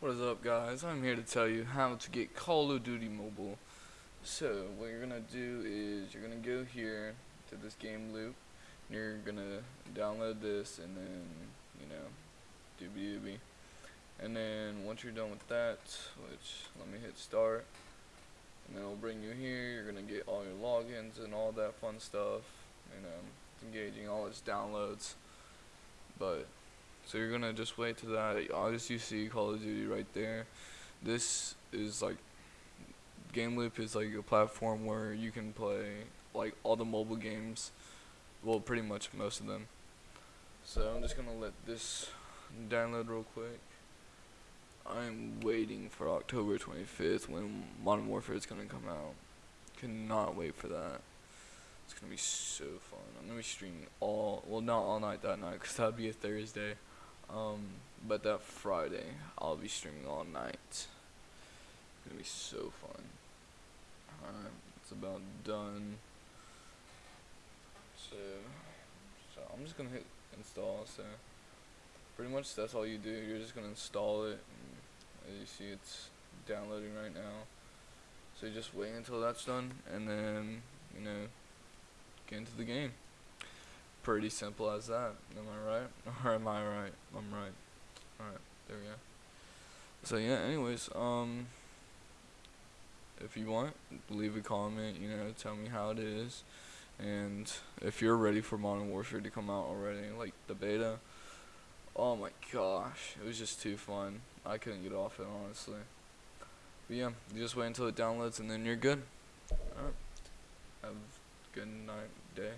What is up guys? I'm here to tell you how to get Call of Duty Mobile. So what you're gonna do is you're gonna go here to this game loop and you're gonna download this and then you know doobie doobie and then once you're done with that which let me hit start and then it'll bring you here you're gonna get all your logins and all that fun stuff you um, know engaging all its downloads but so you're gonna just wait to that. Obviously, you see Call of Duty right there. This is like Game Loop is like a platform where you can play like all the mobile games. Well, pretty much most of them. So I'm just gonna let this download real quick. I'm waiting for October 25th when Modern Warfare is gonna come out. Cannot wait for that. It's gonna be so fun. I'm gonna be streaming all, well, not all night that night, cause that'd be a Thursday. Um, but that Friday, I'll be streaming all night. It's gonna be so fun. Alright, it's about done. So, so I'm just gonna hit install. So, pretty much that's all you do. You're just gonna install it. as you see, it's downloading right now. So you just wait until that's done, and then you know, get into the game pretty simple as that. Am I right? Or am I right? I'm right. Alright, there we go. So yeah, anyways, um if you want, leave a comment, you know, tell me how it is. And if you're ready for Modern Warfare to come out already, like the beta, oh my gosh, it was just too fun. I couldn't get off it, honestly. But yeah, you just wait until it downloads and then you're good. Alright. Have a good night, day.